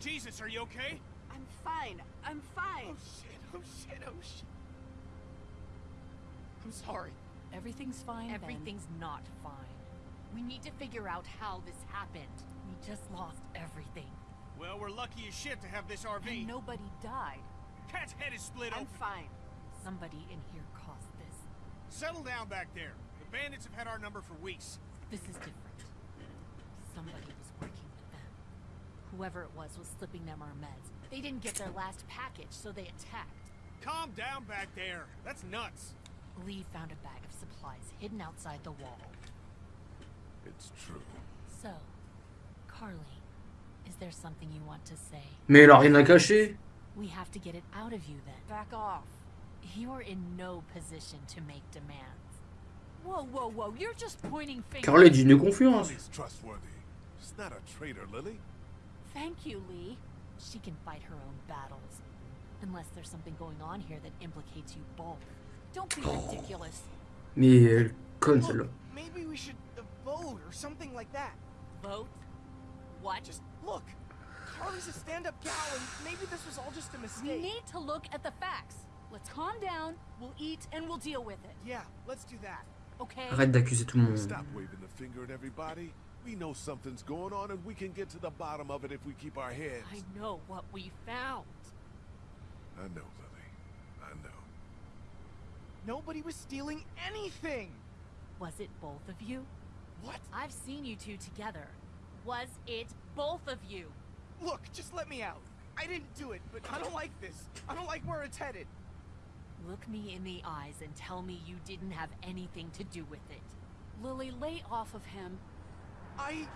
Jesus, are you okay? I'm fine. I'm fine. Oh shit, oh shit, oh shit. I'm sorry. Everything's fine. Everything's not fine. We need to figure out how this happened. We just lost everything. Well, we're lucky as shit to have this RV. And nobody died. Cat's head is split I'm open. fine. Somebody in here caused this. Settle down back there. The bandits have had our number for weeks. This is different. Somebody was working with them. Whoever it was was slipping them our meds. They didn't get their last package, so they attacked. Calm down back there. That's nuts. Lee found a bag of supplies hidden outside the wall. It's true. So, Carly, is there something you want to say? Mais elle a rien à cacher. We have to get it out of you then. Back off. You're in no position to make demands. Whoa, whoa, whoa, you're just pointing fingers. Carl est digne de confiance. Lily's trustworthy. She's not a traitor, Lily. Thank you, Lee. She can fight her own battles. Unless there's something going on here that implicates you both. Don't be ridiculous. Mais elle conne. Look, maybe we should uh, vote or something like that. Vote? What? Just look. Carly's a stand-up gal, and maybe this was all just a mistake. We need to look at the facts. Let's calm down. We'll eat and we'll deal with it. Yeah, let's do that. Okay? Arrête d'accuser tout le monde. Stop waving the finger at everybody. We know something's going on and we can get to the bottom of it if we keep our heads. I know what we found. I know, Lily. I know. Nobody was stealing anything. Was it both of you? What? I've seen you two together. Was it both of you? Look, just let me out. I didn't do it, but I don't like this. I don't like where it's headed. Look me in the eyes and tell me you didn't have anything to do with it. Lily, lay off of him. I...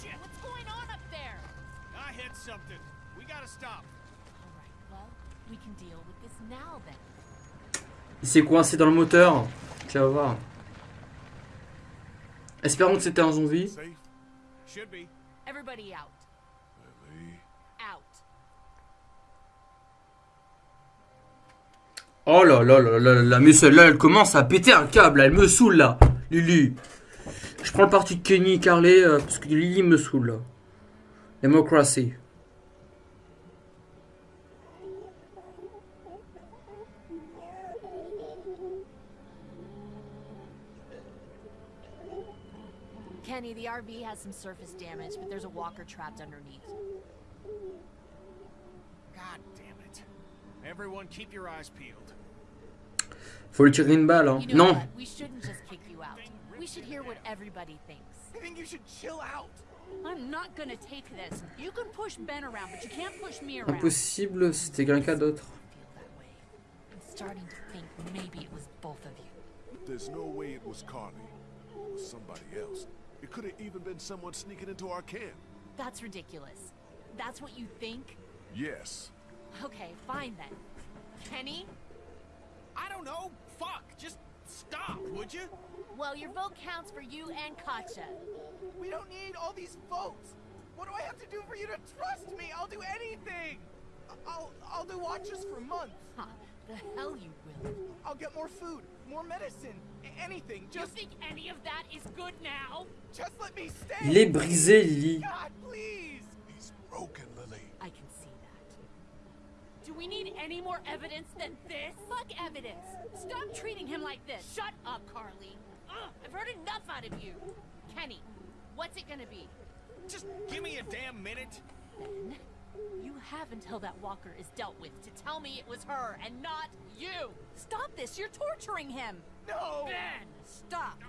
Shit! What's going on up there? I hit something. We gotta stop. All right, well, we can deal with this now then. Il s'est coincé dans le moteur. Tu vas voir. Espérons que c'était un zombie. Should be. Everybody out. Lily. Out. Oh là là là là là, mais celle-là, elle commence à péter un câble, elle me saoule là. Lily. Je prends le parti de Kenny et Carly euh, parce que Lily me saoule là. Democracy. Kenny, the RV has some surface damage, but there's a walker trapped underneath. God damn it. Everyone keep your eyes peeled. Faut lui tirer une balle, hein. You know Non. What? We shouldn't just kick you should hear what everybody thinks. I think you should chill out. I'm not gonna take this. You can push Ben around, but you can't push me around. Impossible, c'était quelqu'un d'autre. feel that way. I'm starting to think maybe it was both of you. There's no way it was Carly. It was somebody else. It could have even been someone sneaking into our camp. That's ridiculous. That's what you think? Yes. Okay, fine then. Kenny? I don't know. Fuck. Just stop, would you? Well, your vote counts for you and Katja. We don't need all these votes. What do I have to do for you to trust me? I'll do anything. I'll I'll do watches for months. Huh, the hell you will. I'll get more food, more medicine, a- anything. You Just think any of that is good now? just let me stay. Il est brisé, Lily. God, please. He's broken, Lily. I can see that. Do we need any more evidence than this? Fuck evidence. Stop treating him like this. Shut up, Carly. Ugh, I've heard enough out of you. Kenny, what's it gonna be? Just give me a damn minute. Ben, you have until that walker is dealt with to tell me it was her and not you. Stop this. You're torturing him. No. Ben, Stop.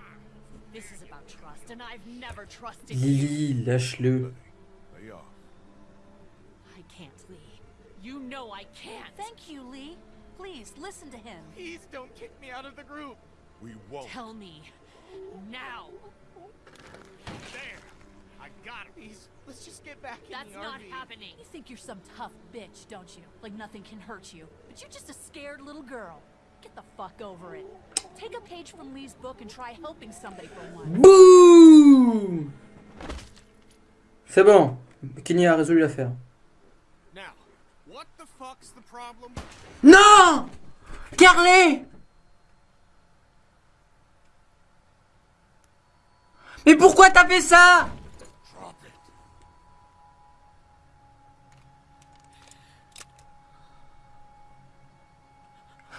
this is about trust, and I've never trusted you. Lily, lâche-le. I can't, Lee. You know I can't. Thank you, Lee. Please listen to him. Please don't kick me out of the group. We won't. Tell me now. There. I got him. Please, let's just get back in That's the not RV. happening. You think you're some tough bitch, don't you? Like nothing can hurt you. But you're just a scared little girl. Get the fuck over it. Take a page from Lee's book and try helping somebody for once. Boum C'est bon. Kenny a résolu l'affaire. Non! Carlet Mais pourquoi t'as fait ça?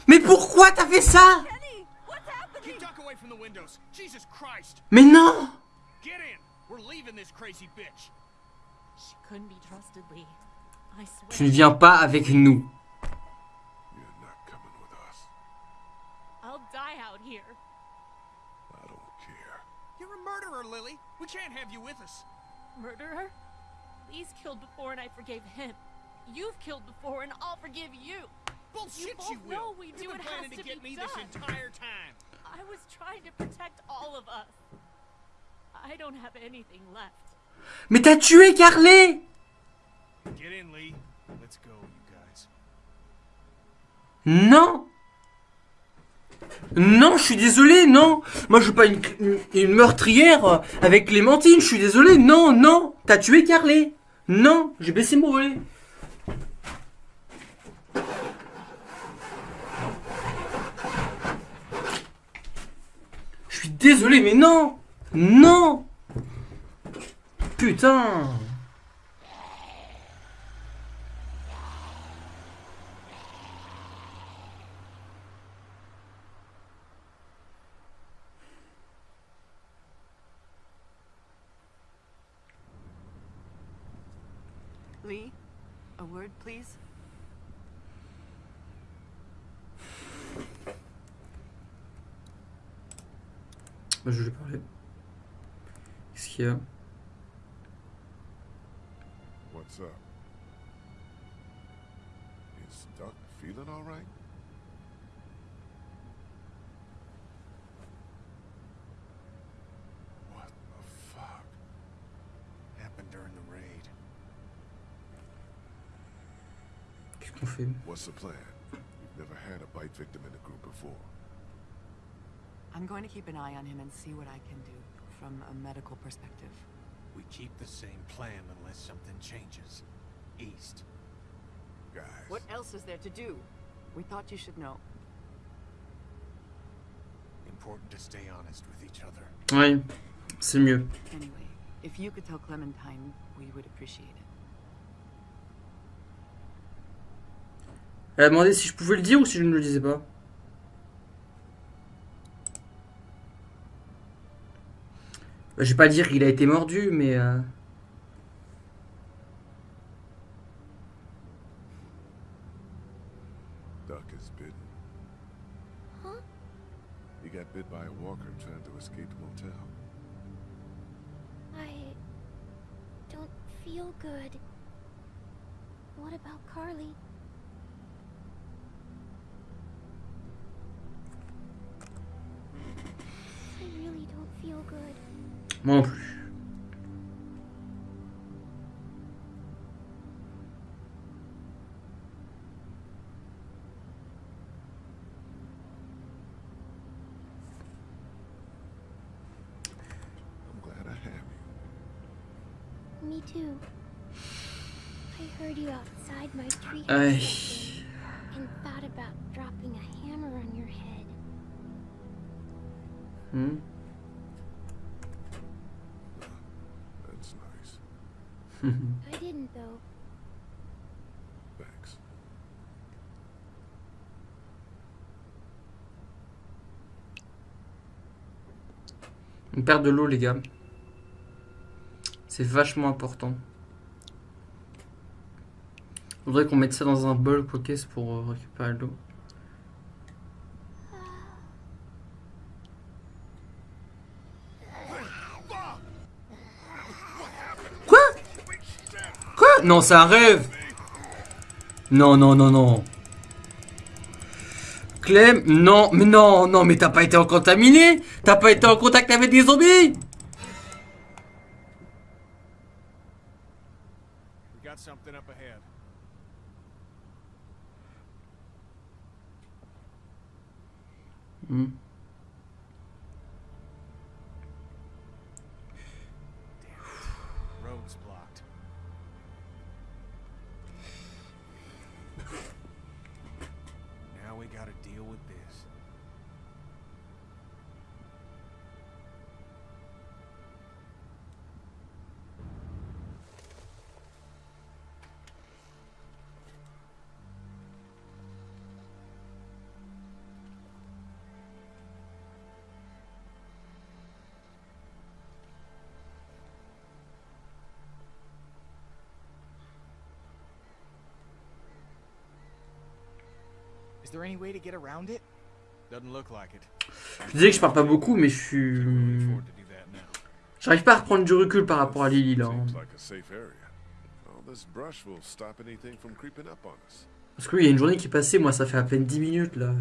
Mais pourquoi t'as fait ça? Mais non! Tu ne viens pas avec nous. Murderer, Lily. We can't have you with us. Murderer? Lee's killed before and I forgave him. You've killed before and I'll forgive you. Bullshit, both you, will. know we You've do been it planning has to to get be me this entire time. I was trying to protect all of us. I don't have anything left. Mais t'as tué Carly Get in, Lee. Let's go, you guys. Non Non, je suis désolé, non. Moi, je suis pas une, meurtrière avec Clémentine, je suis désolé, non, non T'as tué Carly Non, j'ai baissé mon volet. Je suis désolé, mais non. Non. Putain Lee, a word, please. Bah, je vais parler. Qu'est-ce qu'il y a? What's up? Is Duck feeling all right? What the fuck? Happened during the raid. Qu'est-ce qu'on fait? What's the plan? We've never had a bite victim in the group before. I'm going to keep an eye on him and see what I can do from a medical perspective. We keep the same plan unless something changes. East. Guys, What else is there to do? We thought you should know. Important to stay honest with each other. Ouais, c'est mieux. Anyway, if you could tell Clementine, we would appreciate it. Elle a demandé si je pouvais le dire ou si je ne le disais pas. Je vais pas dire qu'il a été mordu, mais... euh, Duck is bitten. Huh? He got bit by a walker trying to escape the motel. I don't feel good. What about Carly? Moi non plus. I'm glad I have you. Me too. I heard you outside my tree Aïe. On perd de l'eau, les gars. C'est vachement important. Faudrait qu'on mette ça dans un bol, quoi qu'est-ce, pour euh, récupérer l'eau. Quoi? Quoi? Non, c'est un rêve Non, non, non, non. Clem, non, mais non, non, mais t'as pas été en contaminé T'as pas été en contact avec des zombies We got something up ahead. Hmm. Je disais que je parle pas beaucoup, mais je Can't suis. really afford to do that now. J'arrive pas à reprendre du recul par rapport à Lily là. Parce que oui, il y a une journée qui est passée, moi ça fait à peine 10 minutes là.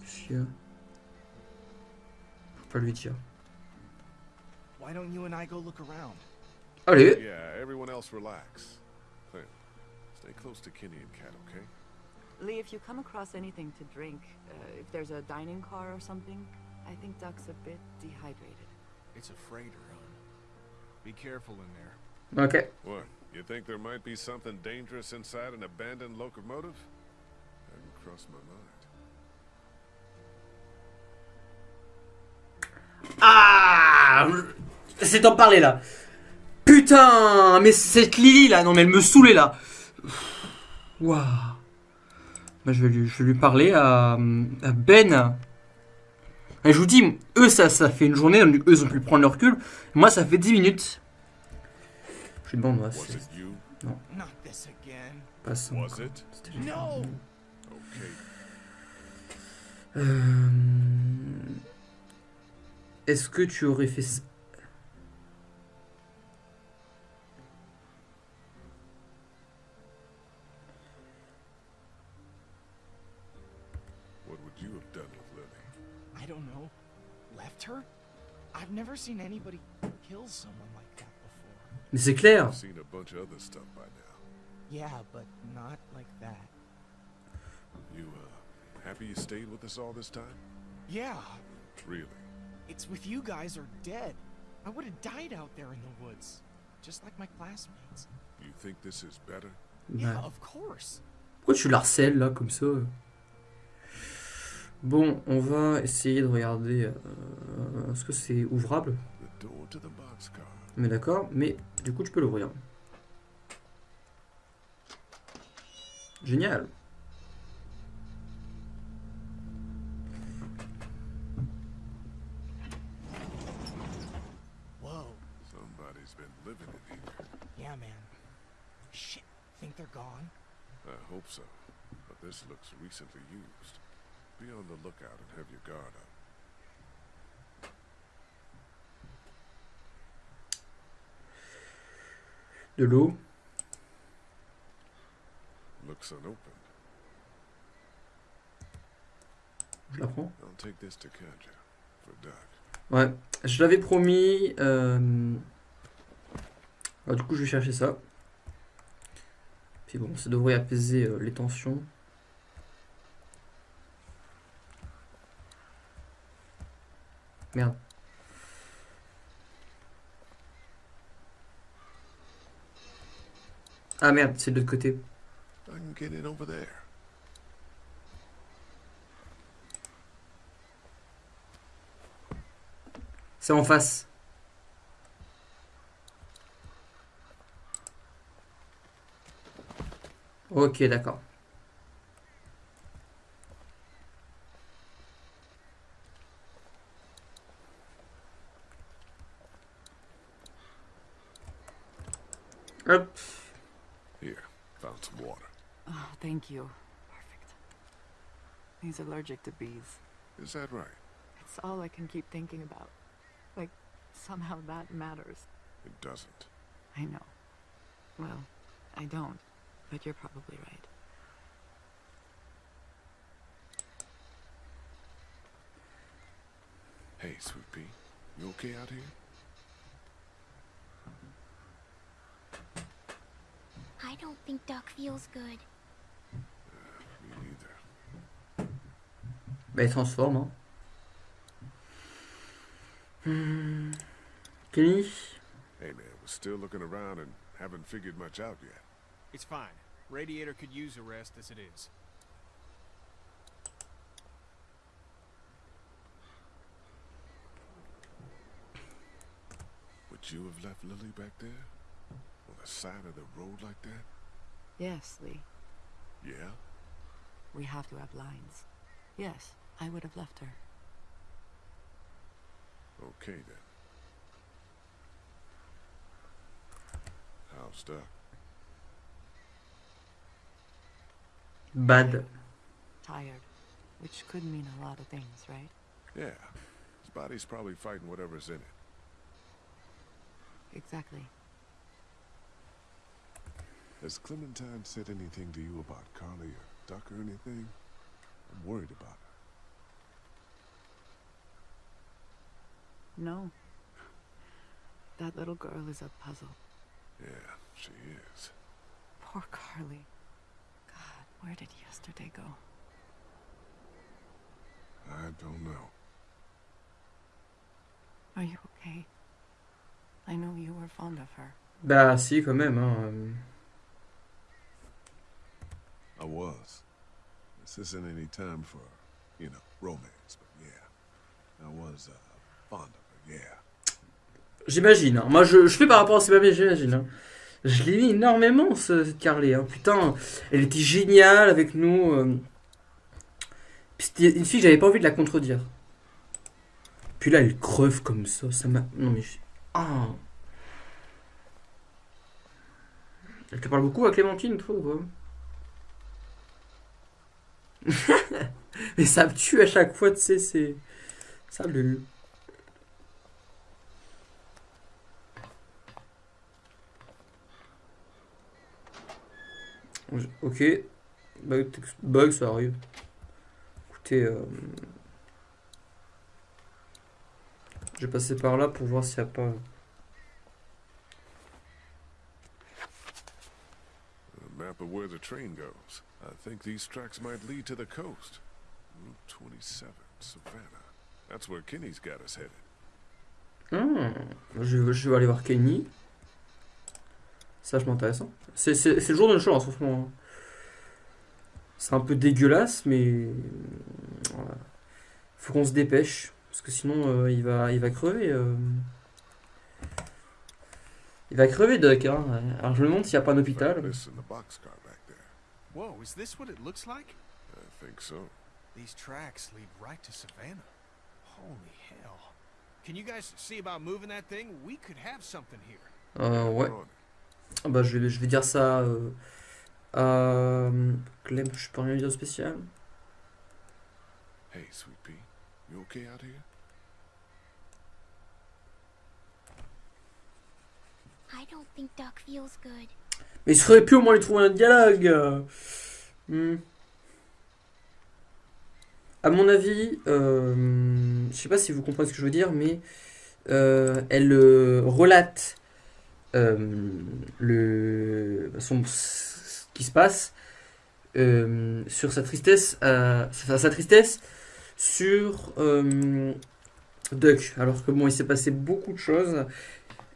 Qu'est-ce qu'il y a Faut pas lui dire. Why don't you and I go look around? Allez Yeah, everyone else relax. Clem, stay close to Kenny and Kat, okay? Lee, if you come across anything to drink, uh, if there's a dining car or something, I think Duck's a bit dehydrated. It's a freighter, hon. Be careful in there. Ok. What? You think there might be something dangerous inside an abandoned locomotive? Hadn't crossed my mind. Ah C'est d'en parler là. Putain Mais cette Lily là, non mais elle me saoulait là. Waouh. Bah, je, vais lui, je vais lui parler à, à Ben. Et je vous dis, eux ça, ça fait une journée, donc eux ils ont pu prendre leur recul. Moi ça fait 10 minutes. Je you? Not this again. pas ça. Euh, Est-ce que tu aurais fait Mais c'est clair. Yeah, but not like that. You, uh, happy you stayed with us all this time? Yeah, Really? it's with you guys or dead. I would have died out there in the woods, just like my classmates. You think this is better? Yeah, of course. Pourquoi tu la harcèles là comme ça? Bon, on va essayer de regarder. euh, Est-ce que c'est ouvrable? The door to the boxcar. Mais d'accord, mais du coup tu peux l'ouvrir. Génial. Whoa. Somebody's been living in here. Yeah, man. Shit. Think they're gone? I hope so. But this looks recently used. Be on the lookout and have your guard up. De l'eau. Je la prends. Ouais, je l'avais promis. euh, alors, du coup, je vais chercher ça. Puis bon, ça devrait apaiser euh, les tensions. Merde. Ah merde, c'est de l'autre côté. I can get in over there. C'est en face. Ok, d'accord. Hop. Thank you. Perfect. He's allergic to bees. Is that right? It's all I can keep thinking about. Like, somehow that matters. It doesn't. I know. Well, I don't. But you're probably right. Hey, Sweet Pea, you okay out here? I don't think Duck feels good. Me neither. Bah, il transforme. Hein. Hmm. Kenny Hey man, we're still looking around and haven't figured much out yet. It's fine. Radiator could use a rest as it is. Would you have left Lily back there? On the side of the road like that? Yes, Lee. Yeah? We have to have lines. Yes, I would have left her. Okay then. How's Doc? Bad. tired, which could mean a lot of things, right? Yeah. His body's probably fighting whatever's in it. Exactly. Has Clementine said anything to you about Carly or Duck or anything? I'm worried about No. That little girl is a puzzle. Yeah, she is. Poor Carly. God, where did yesterday go? I don't know. Are you okay? I know you were fond of her. Bah si, quand même. Hein. I was. This isn't any time for, you know, romance, but yeah. I was, uh, fond of her, yeah. J'imagine. hein. Moi, je, fais par rapport à ces papiers, j'imagine. hein. Je l'ai mis énormément, ce- cette Carly. hein. Putain, elle était géniale avec nous. euh. C'était une fille j'avais pas envie de la contredire. Puis là, elle creuve comme ça. Ça m'a. Non, mais. Ah. Elle te parle beaucoup à Clémentine, toi, ou quoi Mais ça me tue à chaque fois, tu sais, c'est. Salut. Ok. Bug, tex- bug, ça arrive. Écoutez, euh, je vais passer par là pour voir s'il n'y a pas. Map of where the train goes. I think these tracks might lead to the coast. Route 27, Savannah. That's where Kenny's got us headed. Hmm, je, je vais aller voir Kenny. Ça, je m'intéresse. C'est c'est- c'est le jour de chance en ce moment. C'est un peu dégueulasse, mais. voilà. Faut qu'on se dépêche. Parce que sinon, euh, il, va, il va crever. euh. Il va crever, Doc. Hein. Alors, je me demande s'il n'y a pas un hôpital. Whoa, is this what it looks like? I think so. These tracks lead right to Savannah. Holy hell. Can you guys see about moving that thing? We could have something here. Euh, ouais. Bah, je, vais, je vais dire ça euh, à Clem, je peux rien dire de spécial. Hey, Sweet Pea, you okay out here? I don't think Duck feels good. Mais il serait pu au moins lui trouver un dialogue. euh. Hmm. À mon avis, euh, je sais pas si vous comprenez ce que je veux dire, mais euh, elle euh, relate euh, le, son, ce qui se passe euh, sur sa tristesse, euh, sa, tristesse sur euh, Duck. Alors que bon, il s'est passé beaucoup de choses.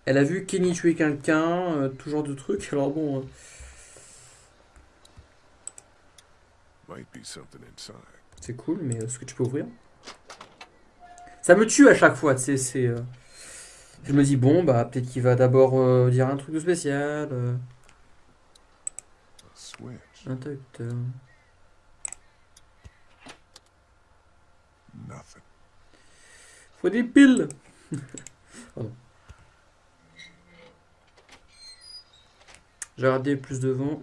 Elle a vu Kenny tuer quelqu'un, euh, tout genre de trucs. Alors bon, euh, c'est cool, mais est-ce que tu peux ouvrir Ça me tue à chaque fois, tu sais, c'est... euh, Je me dis, bon, bah, peut-être qu'il va d'abord euh, dire un truc de spécial. euh, interrupteur. Faut des piles Pardon. J'ai regardé plus devant.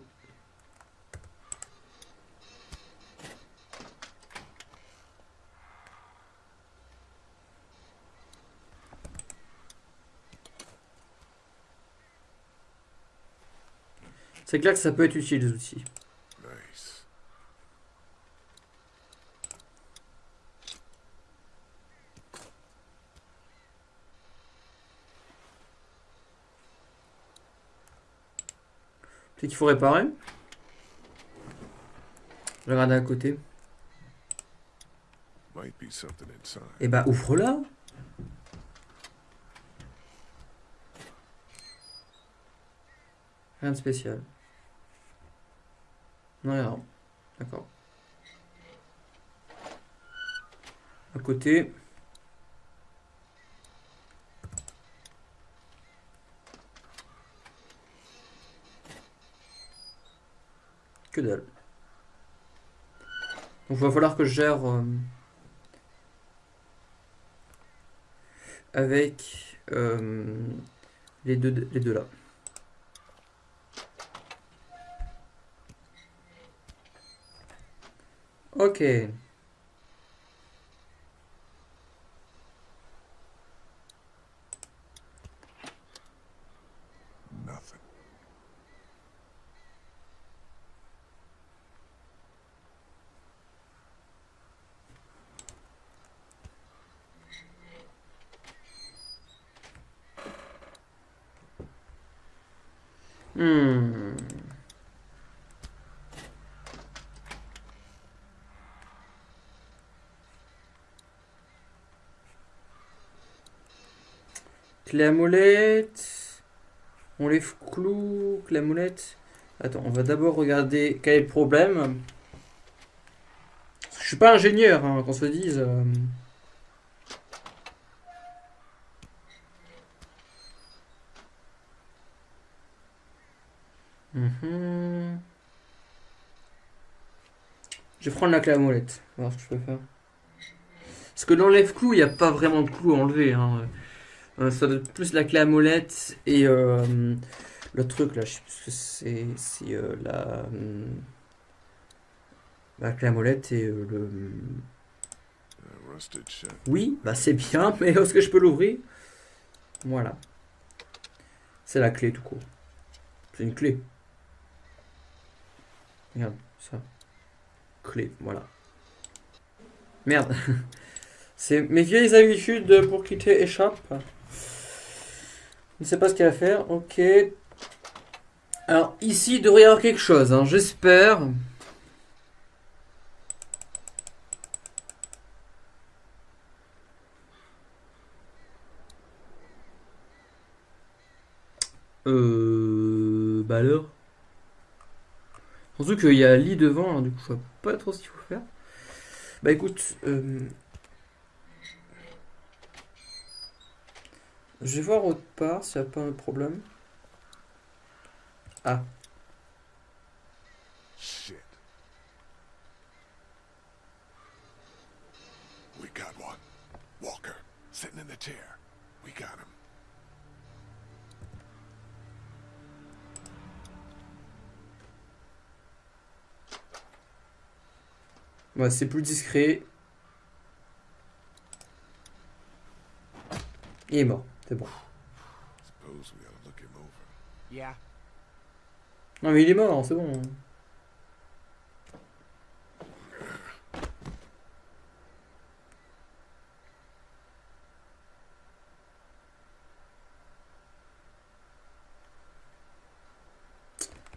C'est clair que ça peut être utile les outils. Nice. Peut-être qu'il faut réparer. Regarder à côté. Might be something inside. Et bah ouvre-la. Rien de spécial. Non, rien. D'accord. À côté. Que dalle. Donc va falloir que je gère euh, avec euh, les, deux, les deux là. Ok. Nothing. Hmm. Molette. On les à molette. Attends, on va d'abord regarder quel est le problème. Je suis pas ingénieur, hein, qu'on se dise. euh. Mhm. Je vais prendre la clé à molette. Voir ce que. Parce que dans l'enlève-clou, il n'y a pas vraiment de clou à enlever. Hein. Euh, ça doit être plus la clé à molette et euh, le truc là, je sais plus ce que c'est. C'est euh, la, hum, la clé à molette et euh, le. Oui, bah c'est bien, mais est-ce que je peux l'ouvrir? Voilà. C'est la clé tout court. C'est une clé. Regarde, ça. Clé, voilà. Merde. C'est mes vieilles habitudes pour quitter échappe. Ne sais pas ce qu'il va faire. Ok. Alors, ici, il devrait y avoir quelque chose, hein, j'espère. Euh. Bah alors? Surtout qu'il y a lit devant, hein, du coup, je vois pas trop ce qu'il faut faire. Bah écoute, euh, je vais voir autre part s'il n'y a pas un problème. Ah, Shit. We got one. Walker, sitting in the chair. We got him. ouais, c'est plus discret. Il est mort, c'est bon. Suppose we ought to look him over. Yeah. Non mais il est mort, c'est bon.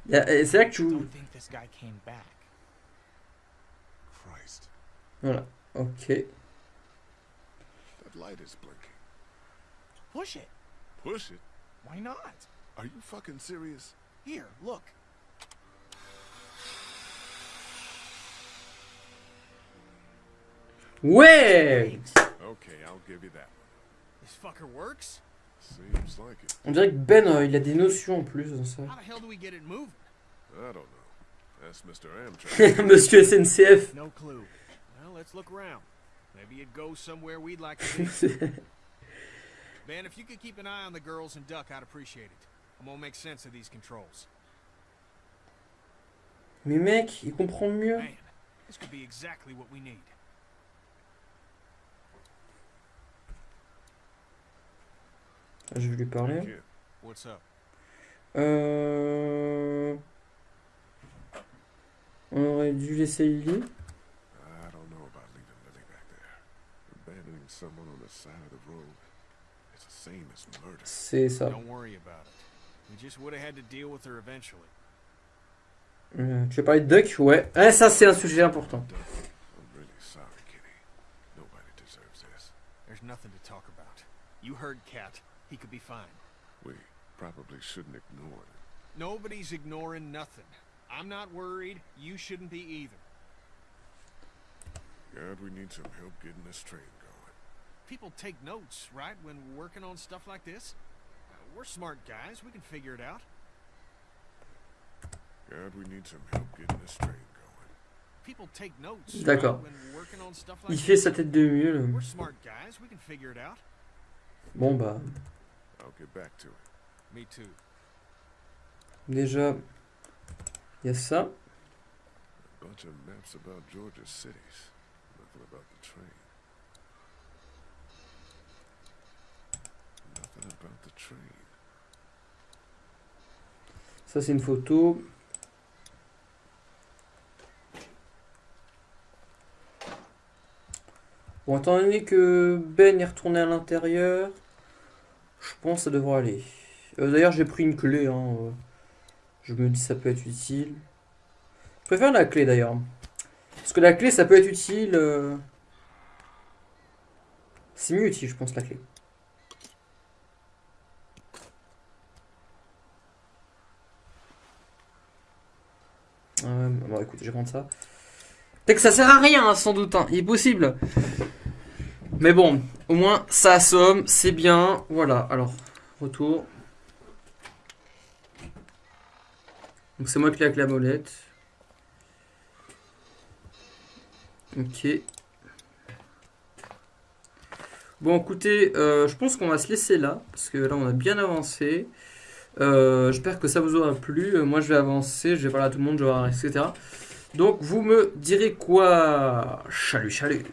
C'est là que tu... Voilà, ok. That light is blinking. Push it. Push it? Why not? Are you fucking serious? Here, look. Ouais Okay, I'll give you that. This fucker works? Seems like it. On dirait que Ben, euh, il a des notions en plus dans ça. How the hell do we get it moving? I don't know. That's Mr. Amtrak. Monsieur SNCF. No clue. Well, let's look around. Maybe it goes somewhere we'd like to be. Man, if you could keep an eye on the girls and Duck, I'd appreciate it. I'm gonna make sense of these controls. Mais mec, il comprend mieux. Man, this could be exactly what we need. Ah, Je vais lui parler. What's up? Euh... On aurait dû laisser Lily. I don't know about leaving Lily back there. Abandoning someone on the side of the road. It's the same as murder. C'est ça. Don't worry about it. We just would have had to deal with her eventually. Euh, tu veux parler de Duck Ouais. Ah, ça, c'est un sujet important. Duck, I'm really sorry, Kitty. Nobody deserves this. There's nothing to talk about. You heard Cat. He could be fine. We probably shouldn't ignore it. Nobody's ignoring nothing. I'm not worried. You shouldn't be either. God, we need some help getting this train going. People take notes, right, when working on stuff like this? Uh, we're smart guys. We can figure it out. God, we need some help getting this train going. People take notes, right, D'accord. when working on stuff Il like fait this? sa tête de mieux. We're smart guys. We can figure it out. Bon, bah, I'll get back to it. Me too. déjà, il y a ça. Bunch of maps about Georgia's cities. Nothing about the train. Ça, c'est une photo. Bon, étant donné que Ben est retourné à l'intérieur, je pense que ça devrait aller. Euh, D'ailleurs, j'ai pris une clé. Hein. euh. Je me dis ça peut être utile. Je préfère la clé d'ailleurs. Parce que la clé, ça peut être utile. euh. C'est mieux utile, je pense, la clé. Bon, écoute, je vais prendre ça. Peut-être que ça sert à rien, hein, sans doute. Hein. Il est possible. Mais bon, au moins, ça assomme, c'est bien. Voilà, alors, retour. Donc c'est moi qui ai avec la molette. Ok. Bon, écoutez, euh, je pense qu'on va se laisser là, parce que là, on a bien avancé. Euh, J'espère que ça vous aura plu. Euh, moi, je vais avancer, je vais parler à tout le monde, je vais voir, etc. Donc, vous me direz quoi? Chalut, chalut